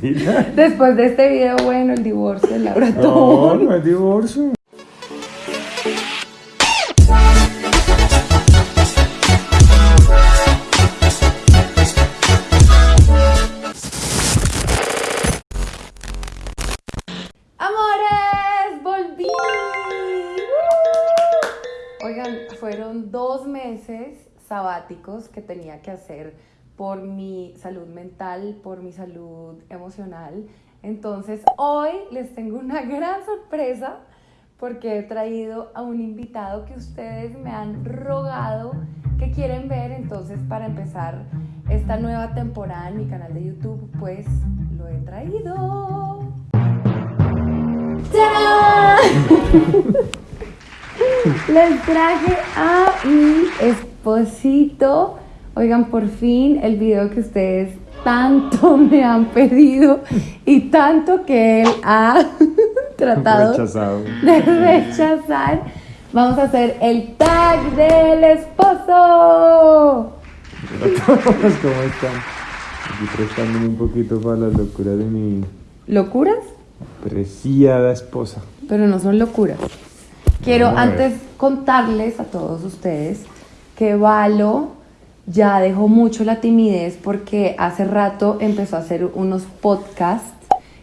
Después de este video, bueno, el divorcio de Laura No, no es divorcio. ¡Amores! ¡Volví! Oigan, fueron dos meses sabáticos que tenía que hacer por mi salud mental, por mi salud emocional. Entonces, hoy les tengo una gran sorpresa porque he traído a un invitado que ustedes me han rogado que quieren ver. Entonces, para empezar esta nueva temporada en mi canal de YouTube, pues lo he traído. ¡Tarán! Les traje a mi esposito. Oigan, por fin el video que ustedes tanto me han pedido y tanto que él ha tratado Rechazado. de rechazar. Vamos a hacer el tag del esposo. Hola a todos, ¿cómo están? Aquí prestándome un poquito para las locuras de mi ¿Locuras? preciada esposa. pero no son locuras. Quiero antes contarles a todos ustedes que Valo ya dejó mucho la timidez porque hace rato empezó a hacer unos podcasts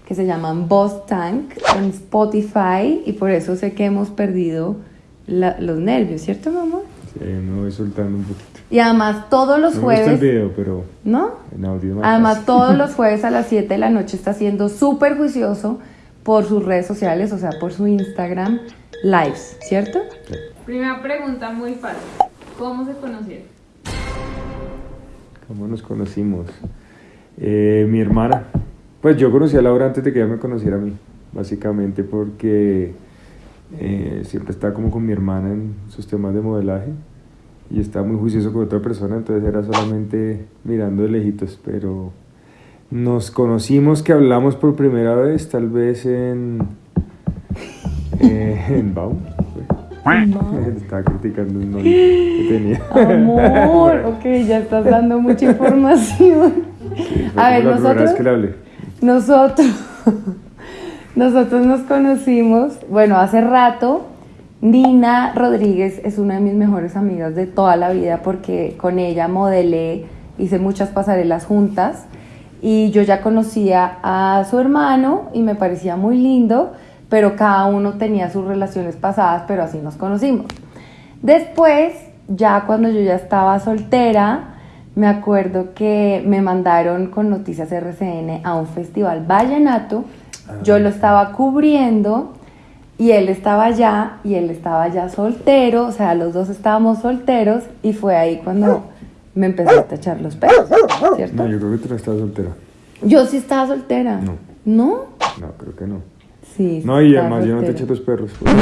que se llaman Boss Tank en Spotify y por eso sé que hemos perdido la- los nervios, ¿cierto, mamá? Sí, me voy soltando un poquito. Y además todos los no me gusta el jueves, video, pero ¿no? en audio más Además, fácil. todos los jueves a las 7 de la noche está siendo súper juicioso por sus redes sociales, o sea, por su Instagram lives, ¿cierto? Sí. Primera pregunta muy fácil. ¿Cómo se conocieron? ¿Cómo nos conocimos? Eh, mi hermana. Pues yo conocí a Laura antes de que ella me conociera a mí, básicamente porque eh, siempre estaba como con mi hermana en sus temas de modelaje y estaba muy juicioso con otra persona, entonces era solamente mirando de lejitos, pero nos conocimos que hablamos por primera vez, tal vez en, eh, en Baum. Estaba criticando un novio que tenía. Amor, ok, ya estás dando mucha información. Sí, A ver, nosotros- que le hablé. Nosotros, nosotros nos conocimos, bueno, hace rato. Nina Rodríguez es una de mis mejores amigas de toda la vida porque con ella modelé, hice muchas pasarelas juntas y yo ya conocía a su hermano y me parecía muy lindo, pero cada uno tenía sus relaciones pasadas, pero así nos conocimos. Después, ya cuando yo ya estaba soltera, me acuerdo que me mandaron con Noticias RCN a un festival vallenato. Yo lo estaba cubriendo y él estaba allá y él estaba ya soltero, o sea, los dos estábamos solteros y fue ahí cuando me empezaste a echar los pelos, ¿cierto? No, yo creo que tú no estás soltera. Yo sí estaba soltera. No. ¿No? No, creo que no. Sí. No, y además yo no te eché los perros. pues,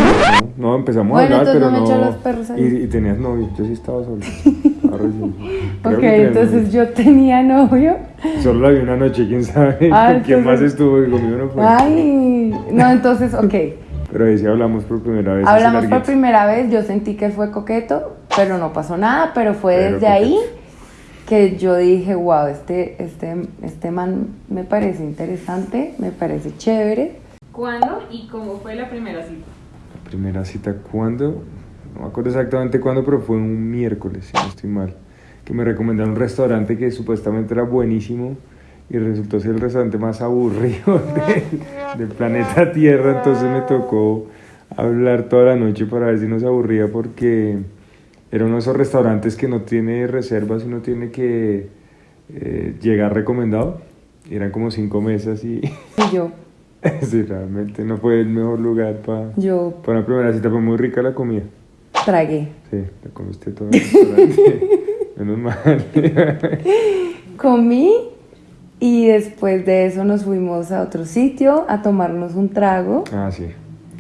No, no, empezamos Bueno, a hablar, entonces pero no no. los perros ahí. Y, y tenías novio, yo sí estaba solo. Ok, entonces novio. yo tenía novio. Solo la vi una noche, quién sabe Ah, quién más entonces- estuvo y conmigo no fue. Ay, no, entonces, ok. Pero ahí sí hablamos por primera vez. Hablamos por primera vez, yo sentí que fue coqueto, pero no pasó nada, pero fue Pero desde ahí que yo dije, wow, este, este, este man me parece interesante, me parece chévere. ¿Cuándo y cómo fue la primera cita? Primera cita, ¿cuándo? No me acuerdo exactamente cuándo, pero fue un miércoles, si no estoy mal. Que me recomendaron un restaurante que supuestamente era buenísimo y resultó ser el restaurante más aburrido del, planeta Tierra. Entonces me tocó hablar toda la noche para ver si no se aburría porque era uno de esos restaurantes que no tiene reservas y no tiene que eh, llegar recomendado. Eran como cinco mesas y Y yo, sí, realmente no fue el mejor lugar para... yo Para una primera cita fue muy rica la comida. tragué. Sí, la comiste todo en el restaurante. Menos mal. Comí y después de eso nos fuimos a otro sitio a tomarnos un trago. ah, sí,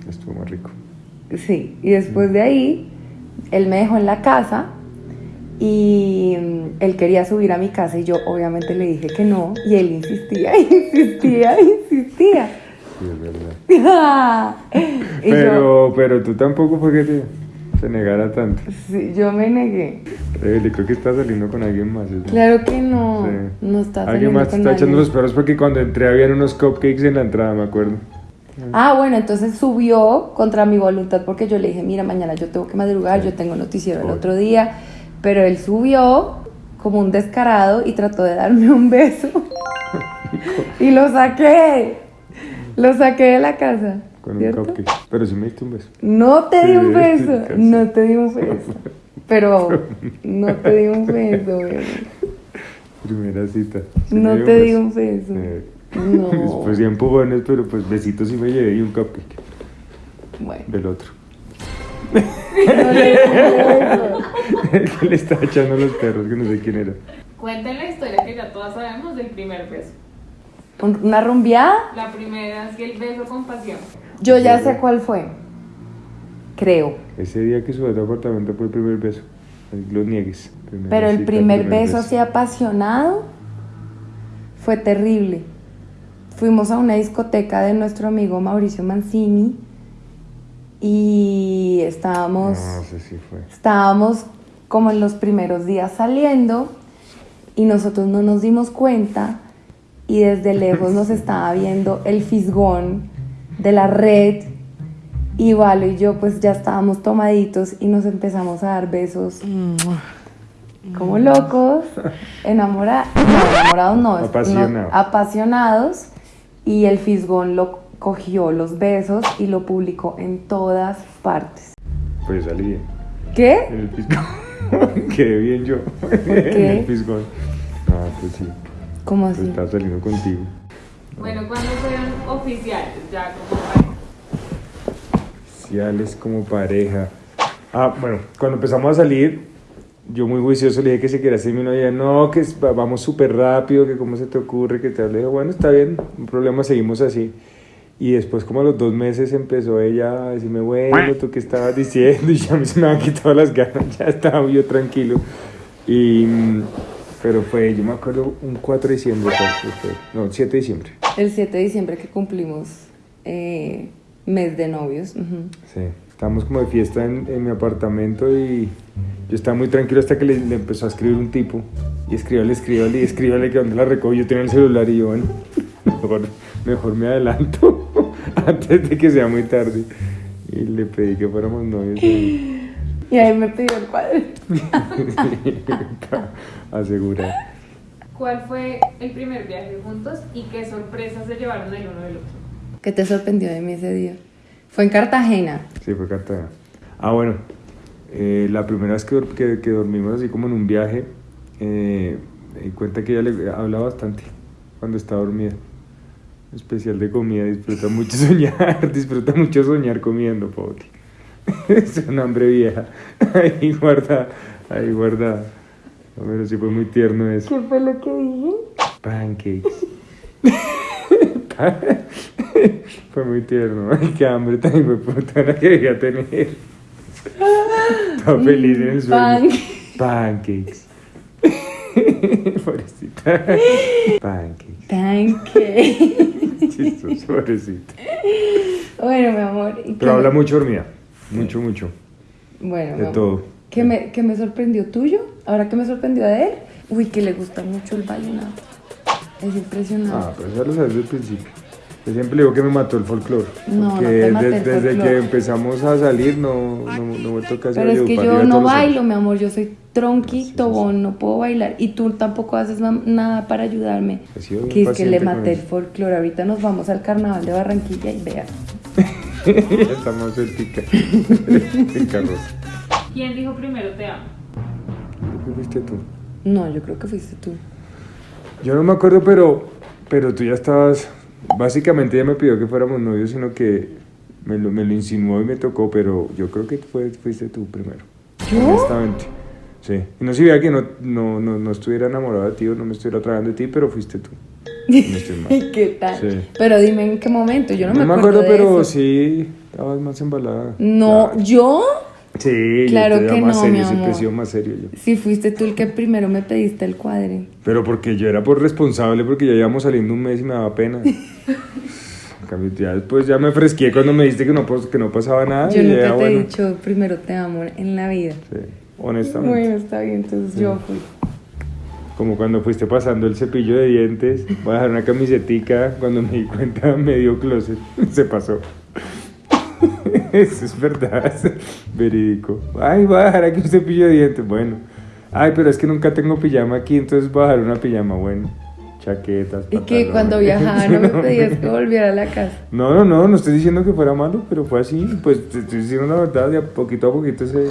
estuvo muy rico. Sí, y después de ahí, él me dejó en la casa y mm, él quería subir a mi casa y yo obviamente le dije que no y él insistía, insistía, insistía. Sí, es verdad. yo, Pero, pero tú tampoco fue que te... se negara tanto. Sí, yo me negué. Rebelde, creo que está saliendo con alguien más. Claro que no. Sí. No está Alguien saliendo más te con está echando los perros porque cuando entré habían unos cupcakes en la entrada, me acuerdo. Ah, bueno, entonces subió contra mi voluntad porque yo le dije, mira, mañana yo tengo que madrugar, yo tengo noticiero el otro día, pero él subió como un descarado y trató de darme un beso y lo saqué, lo saqué de la casa. Con ¿cierto? un cupcake. Pero sí me diste un beso. No te di un beso, no te di un beso, pero no te di un beso, bebé. Primera cita. Sí no te un di un beso. Eh, No. Después ya empujones, pero pues besitos sí me llevé y un cupcake Bueno, del otro. no le di un beso. El que le estaba echando los perros, que no sé quién era. Cuenten la historia que ya todas sabemos del primer beso. Un- ¿Una rumbeada? La primera es que el beso con pasión. Yo ya sé cuál fue. Creo. Ese día que subí a tu apartamento fue el primer beso. Lo niegues. Primera Pero el cita, primer beso así apasionado fue terrible. Fuimos a una discoteca de nuestro amigo Mauricio Mancini y estábamos, No, sé si fue. estábamos como en los primeros días saliendo y nosotros no nos dimos cuenta y desde lejos nos estaba viendo el fisgón de la red y Valo y yo pues ya estábamos tomaditos y nos empezamos a dar besos como locos, enamorados, no, enamorados no, Apasionados. apasionados y el fisgón lo cogió los besos y lo publicó en todas partes. Pues salí. ¿Qué? En el piscón. Quedé bien yo. qué? En el piscón. Ah, pues sí. ¿Cómo Pues así? estaba saliendo contigo. Bueno, cuando fueron oficiales, ya como pareja? Sociales como pareja. Ah, bueno, cuando empezamos a salir, yo muy juicioso le dije que se quería ser mi novia. No, que vamos súper rápido, que cómo se te ocurre, que te hable. Dije, bueno, está bien, un problema, seguimos así. Y después, como a los dos meses, empezó ella a decirme, bueno, ¿tú qué estabas diciendo? Y ya mí se me han quitado las ganas, ya estaba yo tranquilo. Y, mm, pero fue, yo me acuerdo, un 4 de diciembre, no, 7 de diciembre. El 7 de diciembre que cumplimos eh, mes de novios. Sí, estábamos como de fiesta en, en mi apartamento y yo estaba muy tranquilo hasta que le, le empezó a escribir un tipo. Y escríbale, escríbale, y escríbale que donde la recojo. Yo tenía el celular y yo, bueno, mejor, mejor me adelanto antes de que sea muy tarde. Y le pedí que fuéramos novios y Y ahí me pidió el cuadro. para asegurar. ¿Cuál fue el primer viaje juntos y qué sorpresas se llevaron el uno del otro? ¿Qué te sorprendió de mí ese día? Fue en Cartagena. Sí, fue Cartagena. Ah, bueno, eh, la primera vez que, que, que dormimos así como en un viaje, eh, me di cuenta que ella le habla bastante cuando está dormida. Especial de comida, disfruta mucho soñar, disfruta mucho soñar comiendo, Poti. es una hambre vieja. ahí guarda, ahí guarda. Pero sí fue muy tierno eso. ¿Qué fue lo que dije? Pancakes. Fue muy tierno. Ay, qué hambre tan hijo puta la que debía tener. Estaba feliz en el sueño. Pancakes. Pobrecita. Pancakes. Pancake. Chistoso, pobrecita. bueno, mi amor. ¿y Pero habla mucho dormida. Mucho, mucho. Bueno, De todo. ¿Qué me, qué me sorprendió tuyo? Ahora que me sorprendió de él. Uy, que le gusta mucho el vallenato. Es impresionante. Ah, pero ya lo sabes desde el principio. Yo siempre digo que me mató el folclore. No, porque no te maté el desde, folclore. que empezamos a salir no, no, no he vuelto casi a Pero es que yo no bailo, mi amor. Yo soy tronqui, tobón, no puedo bailar. Y tú tampoco haces na- nada para ayudarme. Que es que le maté el folclore. Ahorita nos vamos al carnaval de Barranquilla y vean. Sueltica. en carroza. ¿Quién dijo primero te amo? Creo que fuiste tú. No, yo creo que fuiste tú. Yo no me acuerdo, pero, pero tú ya estabas. Básicamente ella me pidió que fuéramos novios, sino que me lo, me lo insinuó y me tocó, pero yo creo que fue, fuiste tú primero. ¿Yo? Honestamente. Sí. Y no sabía que no, no, no, no estuviera enamorado de ti o no me estuviera tragando de ti, pero fuiste tú. No estoy mal. ¿Qué tal? Sí. Pero dime en qué momento. Yo no, No, me me acuerdo, acuerdo, de pero eso. sí, estabas más embalada. No, Claro. yo. Sí, Claro yo te que más no, serio, mi siempre amor. sido más serio yo. Si fuiste tú el que primero me pediste el cuadre. Pero porque yo era por responsable, porque ya íbamos saliendo un mes y me daba pena. Ya después ya me fresqué cuando me dijiste que no, pas- que no pasaba nada. Yo nunca ya, te he dicho primero te amo en la vida. sí, honestamente. Bueno, está bien, entonces yo fui. Como cuando fuiste pasando el cepillo de dientes, voy a dejar una camisetica, cuando me di cuenta medio closet, se pasó. Eso es verdad, verídico. Ay, voy a dejar aquí un cepillo de dientes, bueno. Ay, pero es que nunca tengo pijama aquí, entonces voy a dejar una pijama, bueno. Chaquetas, Y que cuando viajaba no me pedías que volviera a la casa. No, no, no, no estoy diciendo que fuera malo, pero fue así. Pues te estoy diciendo la verdad, de a poquito a poquito se,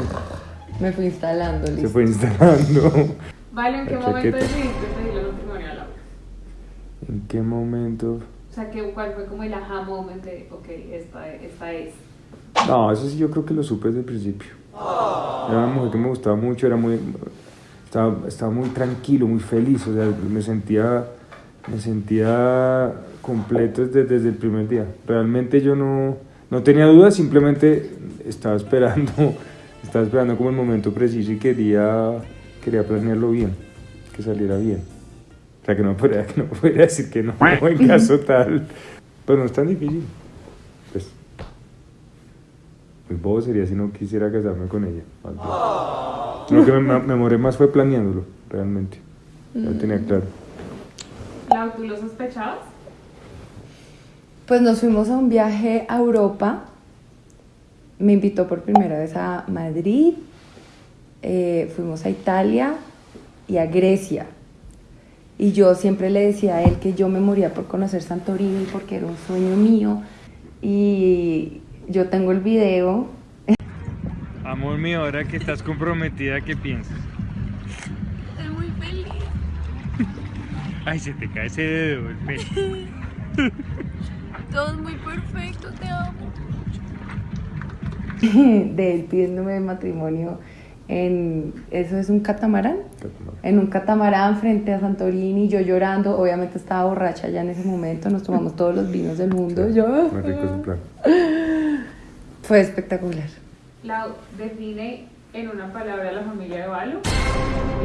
Me fui instalando, se listo. fue instalando. Vale, ¿en qué La momento chaqueta. decidiste pedirle matrimonio a Laura? ¿En qué momento? O sea, ¿qué, ¿cuál fue como el aha moment de, ok, esta, esta es? No, eso sí yo creo que lo supe desde el principio. Era una mujer que me gustaba mucho, era muy, estaba, estaba muy tranquilo, muy feliz, o sea, me sentía, me sentía completo desde, desde el primer día. Realmente yo no, no tenía dudas, simplemente estaba esperando, estaba esperando como el momento preciso y quería, quería planearlo bien, que saliera bien. O sea, que no podría, que no podría decir que no, en caso tal. Pero no es tan difícil. Pues, muy bobo sería si no quisiera casarme con ella. Lo que me, me demoré más fue planeándolo, realmente. Lo tenía claro. Lau, ¿tú lo sospechabas? Pues nos fuimos a un viaje a Europa. Me invitó por primera vez a Madrid. Eh, fuimos a Italia y a Grecia. Y yo siempre le decía a él que yo me moría por conocer Santorini porque era un sueño mío. Y yo tengo el video. Amor mío, ahora que estás comprometida, ¿qué piensas? Estoy muy feliz. Ay, se te cae ese dedo, el pelo. Todo es muy perfecto, te amo. de él pidiéndome matrimonio en, ¿eso es un catamarán? En un catamarán frente a Santorini, yo llorando, obviamente estaba borracha ya en ese momento, nos tomamos todos los vinos del mundo, yo... Plan. Fue espectacular. Lau, define en una palabra la familia de Valo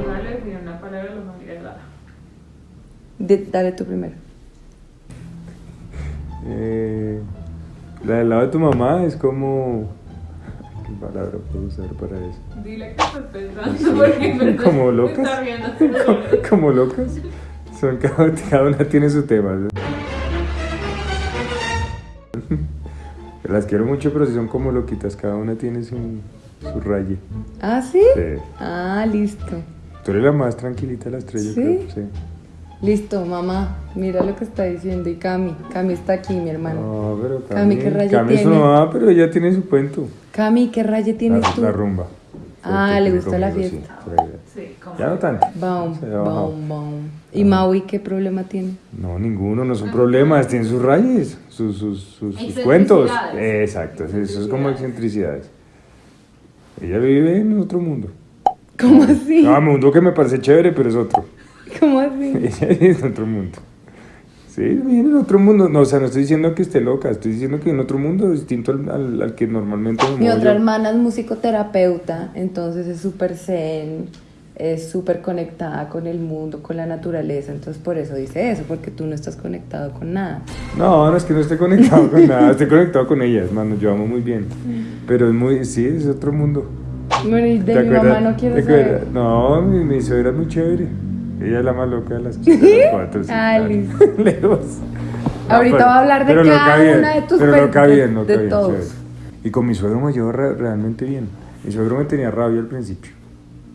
y Valo define en una palabra la familia de. De- dale tú primero. Eh, la del lado de tu mamá es como... ¿Qué palabra puedo usar para eso? Dile que estás pensando porque en verdad Como locas. como locas. Son, cada, cada una tiene su tema. Las quiero mucho, pero si son como loquitas, cada una tiene su, su raye. ¿Ah, sí? Sí. Ah, listo. Tú eres la más tranquilita de las tres, yo ¿Sí? creo. Sí. Listo, mamá, mira lo que está diciendo. Y Cami, Cami está aquí, mi hermano. No, pero Cami, Cami, ¿qué raye Cami es su tiene? mamá, pero ella tiene su cuento. Cami, ¿qué raye tienes la, tú? la rumba. Ah, le gusta la conmigo, sí, fiesta. Sí, como Ya no tanto. Baum, baum, baum. ¿Y Maui qué problema tiene? No, ninguno, no son problemas, tienen sus rayes, sus, sus, sus, cuentos. Exacto, eso es como excentricidades. Ella vive en otro mundo. ¿Cómo así? No, mundo que me parece chévere, pero es otro. ¿Cómo así? Ella vive en otro mundo. Sí, vive en otro mundo. No, o sea, no estoy diciendo que esté loca, estoy diciendo que en otro mundo distinto al, al, al que normalmente me Mi otra yo. hermana es musicoterapeuta, entonces es súper zen, es súper conectada con el mundo, con la naturaleza, entonces por eso dice eso, porque tú no estás conectado con nada. No, no es que no esté conectado con nada, estoy conectado con ella, hermano, yo amo muy bien. Pero es muy, sí, es otro mundo. Bueno, y de ¿Te mi acuerdas? mamá no quiero ¿Te saber. No, mi, mi suegra es muy chévere. Ella es la más loca de las, listo. Lejos. Ahorita va a hablar de cada bien, una de tus Pero loca cuentos, bien, loca de bien, todos. Y con mi suegro me llevo re- realmente bien. Mi suegro me tenía rabia al principio.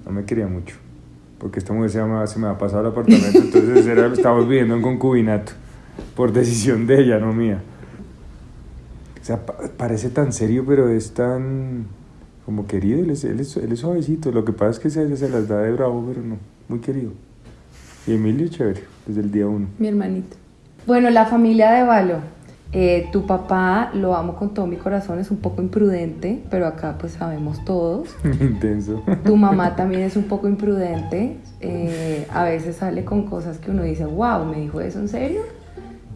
No me quería mucho. Porque esta mujer se, llama, se me ha pasado al apartamento. entonces era, estábamos viviendo en concubinato. Por decisión de ella, no mía. O sea, pa- parece tan serio, pero es tan como querido. Él es, él es, él es suavecito. Lo que pasa es que se, se las da de bravo, pero no. Muy querido. Y Emilio, chévere, desde el día uno. Mi hermanito. Bueno, la familia de Valo. Eh, tu papá, lo amo con todo mi corazón, es un poco imprudente, pero acá pues sabemos todos. Intenso. Tu mamá también es un poco imprudente. eh, a veces sale con cosas que uno dice, wow, ¿me dijo eso en serio?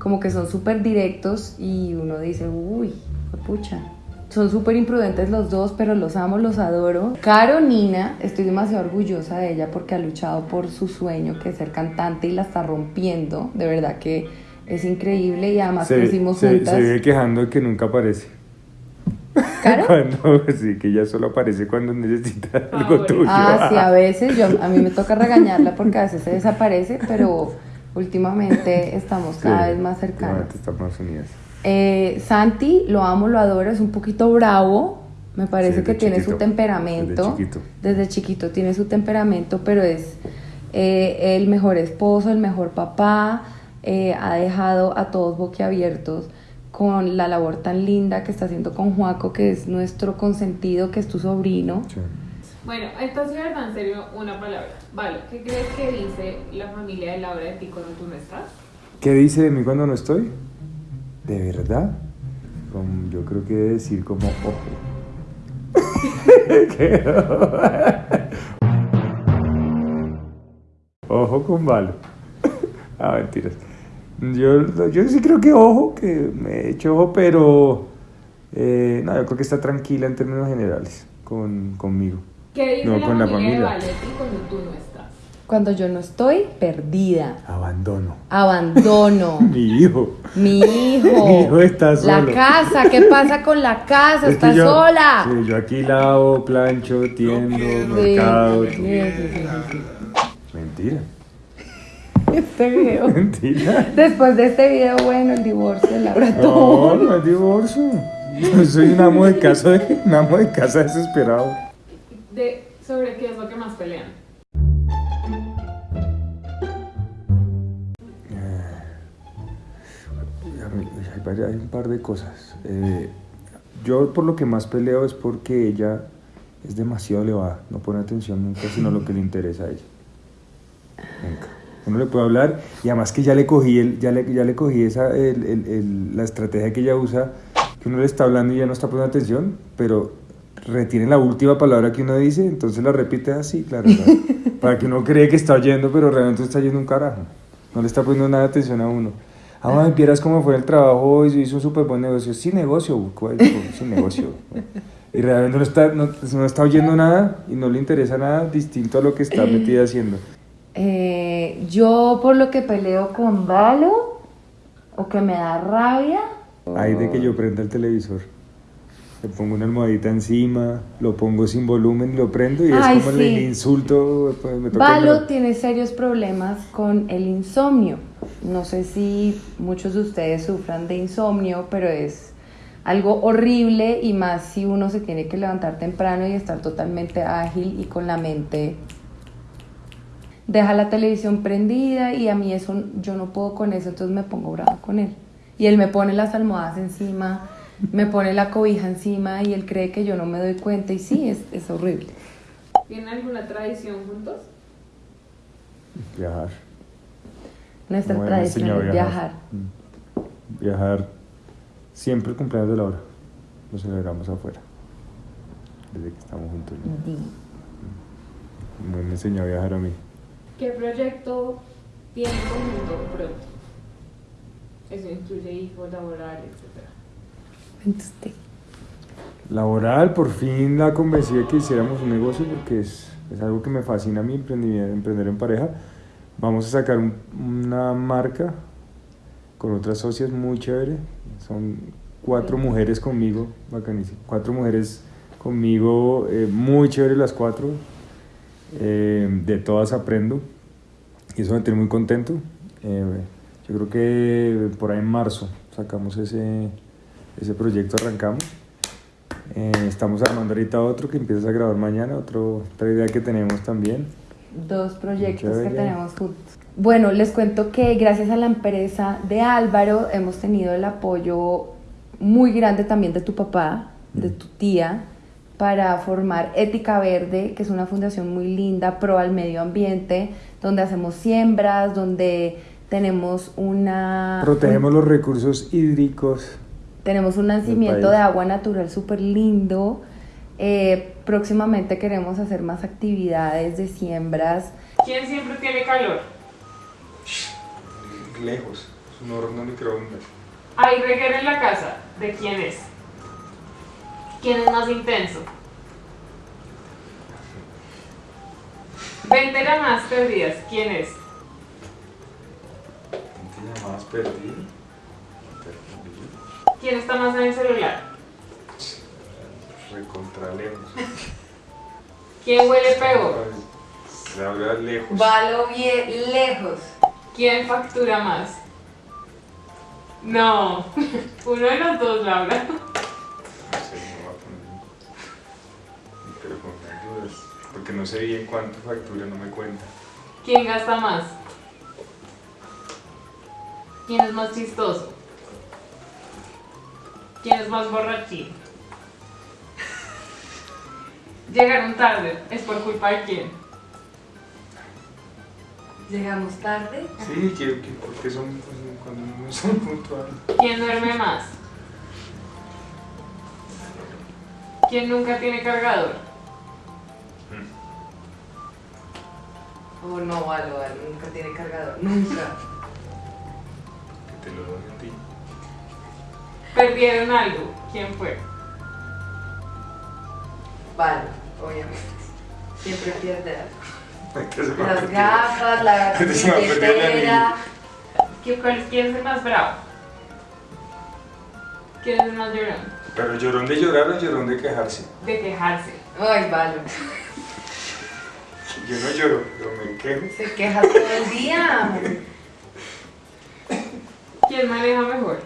Como que son súper directos y uno dice, uy, pucha. Son súper imprudentes los dos, pero los amo, los adoro. Caro Nina, estoy demasiado orgullosa de ella porque ha luchado por su sueño, que es ser cantante, y la está rompiendo. De verdad que Es increíble y además Se, crecimos se, juntas. se vive quejando de que nunca aparece. ¿Caro? Cuando, sí, que ella solo aparece cuando necesita algo Favor. tuyo. Ah, sí, a veces. Yo, a mí me toca regañarla porque a veces se desaparece, pero últimamente estamos cada Sí, vez más cercanos. últimamente Estamos unidas. Eh, Santi, lo amo, lo adoro, es un poquito bravo. Me parece Sí, que tiene su temperamento. desde chiquito. Desde chiquito tiene su temperamento, pero es eh, el mejor esposo, el mejor papá. eh, ha dejado a todos boquiabiertos con la labor tan linda que está haciendo con Juaco, que es nuestro consentido, que es tu sobrino. Sí. Bueno, entonces, verdad, en serio, una palabra. Vale, ¿qué crees que dice la familia de Laura de ti cuando tú no estás? ¿Qué dice de mí cuando no estoy? ¿De verdad? Yo creo que debe decir como ojo. Ojo con balo. ah, mentiras. Yo, yo sí creo que ojo, que me he hecho ojo, pero eh, no, yo creo que está tranquila en términos generales con, conmigo. ¿Qué dice No, la con la familia, de familia. Vale de ti cuando tú no estás? Cuando yo no estoy, perdida. Abandono. Abandono. Mi hijo. Mi hijo. Mi hijo está La solo. casa, ¿qué pasa con la casa? Es Está yo- sola. Sí, yo aquí lavo, plancho, tiendo, Sí, mercado. sí, todo. sí, sí, sí. Mentira. Este video. Mentira. Después de este video, bueno, el divorcio de Laura No, todo. no es divorcio. Yo soy un amo de casa, un amo de casa desesperado. De, ¿Sobre qué es lo que más pelean? Hay, un par de cosas. Eh, yo por lo que más peleo es porque ella es demasiado elevada, no pone atención nunca sino lo que le interesa a ella. Nunca. Uno le puede hablar y además que ya le cogí, el, ya le, ya le cogí esa, el- el- el- la estrategia que ella usa, que uno le está hablando y ya no está poniendo atención, pero retiene la última palabra que uno dice, entonces la repite así, claro, claro, para que uno cree que está oyendo, pero realmente está oyendo un carajo. No le está poniendo nada de atención a uno. Ah, ay, vieras cómo fue el trabajo hoy, hizo un súper buen negocio. Sí, negocio, ¿cuál? sí, negocio. Y realmente no está, no, no está oyendo nada y no le interesa nada distinto a lo que está metida haciendo. Eh, yo por lo que peleo con Valo, o que me da rabia, Hay de que yo prenda el televisor. Le pongo una almohadita encima, lo pongo sin volumen y lo prendo y Ay, es como sí. el insulto. Pues, me toca Valo tiene serios problemas con el insomnio. No sé si muchos de ustedes sufran de insomnio, pero es algo horrible y más si uno se tiene que levantar temprano y estar totalmente ágil y con la mente. Deja la televisión prendida y a mí eso yo no puedo con eso, entonces me pongo brava con él. Y él me pone las almohadas encima, me pone la cobija encima y él cree que yo no me doy cuenta y sí, es, es horrible. ¿Tienen alguna tradición juntos? Viajar. Nuestra Como tradición es viajar. Mm. Viajar. Siempre el cumpleaños de Laura. Lo celebramos afuera. Desde que estamos juntos. Di. Me me enseñó a viajar a mí. ¿Qué proyecto tienen conjunto pronto? Eso incluye hijos, laboral, etc. Laboral, por fin la convencí de que hiciéramos un negocio porque es, es algo que me fascina a mí, emprendimiento, emprender en pareja. Vamos a sacar un- una marca con otras socias muy chévere. Son cuatro mujeres conmigo, bacanísimo. Cuatro mujeres conmigo, eh, muy chévere las cuatro. Eh, de todas aprendo y eso me tiene muy contento. Eh, yo creo que por ahí en marzo sacamos ese, ese proyecto, arrancamos. Eh, estamos armando ahorita otro que empieza a grabar mañana, otro, otra idea que tenemos también. Dos proyectos que tenemos juntos. Bueno, les cuento que gracias a la empresa de Álvaro hemos tenido el apoyo muy grande también de tu papá, de tu tía, para formar Ética Verde, que es una fundación muy linda, pro al medio ambiente, donde hacemos siembras, donde tenemos una... Protegemos los recursos hídricos. Tenemos un nacimiento de agua natural súper lindo. Eh, próximamente queremos hacer más actividades de siembras. ¿Quién siempre tiene calor? Lejos, es un horno microondas. Hay reguero en la casa. ¿De quién es? ¿Quién es más intenso? 20 llamadas perdidas. ¿Quién es? Llamadas perdidas. ¿Quién está más en el celular? Recontra lejos. ¿Quién huele peor? Laura lejos. Valo bien lejos. ¿Quién factura más? No, uno de los dos, Laura. No sé, no voy a poner. Pero con dudas. Porque no sé bien cuánto factura, no me cuenta. ¿Quién gasta más? ¿Quién es más chistoso? ¿Quién es más borrachín? Llegaron tarde, ¿es por culpa de quién? Llegamos tarde. Sí, que, que porque son pues, cuando no son puntuales. ¿Quién duerme más? ¿Quién nunca tiene cargador? Oh, no, Valo, Valo, nunca tiene cargador. Nunca. Que te lo doy a ti. ¿Perdieron algo? ¿Quién fue? Valo, obviamente. Siempre pierde algo. Las gafas, la billetera. ¿Qui- cuál- ¿Quién es el más bravo? ¿Quién es el más llorón? Pero llorón de llorar o llorón de quejarse. De quejarse. Ay, Valo. Yo no lloro, pero me quejo. Se queja todo el día. ¿Quién maneja mejor?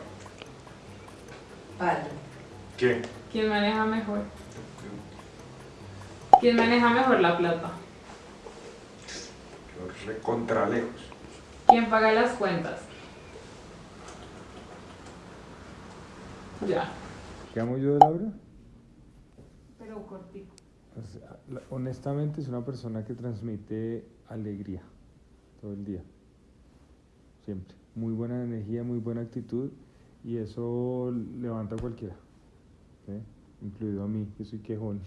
Valo. ¿Qué? ¿Quién maneja mejor? ¿Quién maneja mejor la plata? Yo recontra lejos. ¿Quién paga las cuentas? Ya. ¿Qué amo yo de Laura? Pero cortico. O sea, la- honestamente es una persona que transmite alegría todo el día. Siempre. Muy buena energía, muy buena actitud y eso levanta a cualquiera. ¿sí? Incluido a mí, que soy quejón.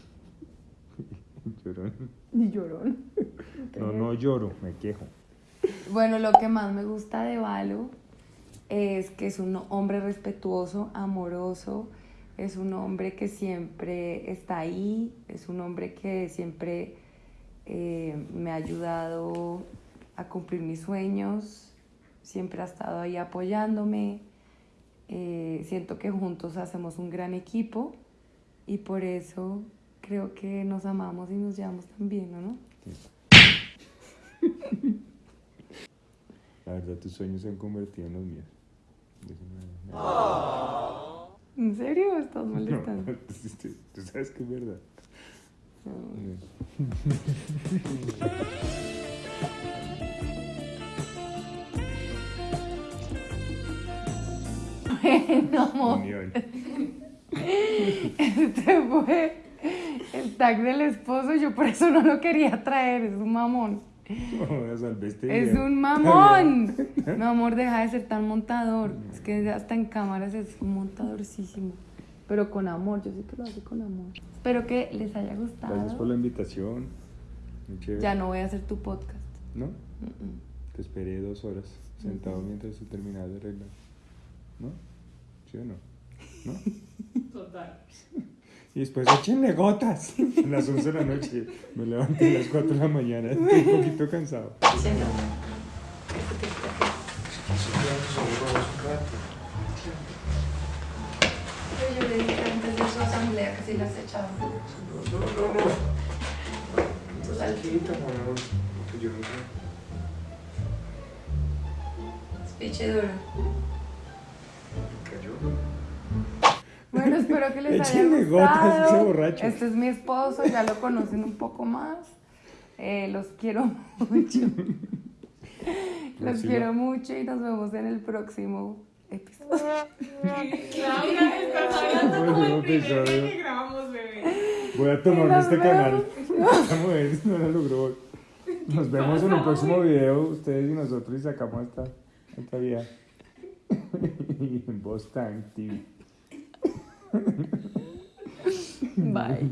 Llorón. Ni llorón. No, no lloro, me quejo. Bueno, lo que más me gusta de Valo es que es un hombre respetuoso, amoroso, es un hombre que siempre está ahí, es un hombre que siempre eh, me ha ayudado a cumplir mis sueños, siempre ha estado ahí apoyándome. Eh, siento que juntos hacemos un gran equipo y por eso creo que nos amamos y nos llevamos tan bien, ¿o ¿no? La verdad, tus sueños se han convertido en los míos. ¿En serio? ¿Estás No, molestando? tú- tú sabes que es verdad. Bueno, amor, Unión. este fue el tag del esposo. Yo por eso no lo quería traer. Es un mamón. No, este Es un mamón. Mi amor, deja de ser tan montador. Es que hasta en cámaras es un montadorcísimo. Pero con amor, yo sé que lo hace con amor. Espero que les haya gustado. Gracias por la invitación. Ya no voy a hacer tu podcast. ¿No? Te esperé dos horas sentado mientras tú terminabas de arreglar. ¿No? ¿Sí o no? ¿No? Total. Y después échenle gotas. A las 11 de la noche. Me levanté a las 4 de la mañana. Estoy un poquito cansado. Sí, no. Pero yo le dije antes de su asamblea que si las echaba. No, no, no. Tranquilita, mi amor. Porque yo no sé. Speech duro. Bueno, espero que les haya Échenle gotas, ese gustado. borracho. Este es mi esposo, ya lo conocen un poco más. Eh, los quiero mucho. los quiero mucho y nos vemos en el próximo episodio. Claudia, estás hablando como Próximo el primer día episodio. que grabamos, bebé. Voy a tomarme este vemos. canal. No lo logró. Nos vemos en un próximo video, ustedes y nosotros, y sacamos esta, esta en Boss Time TV. Bye.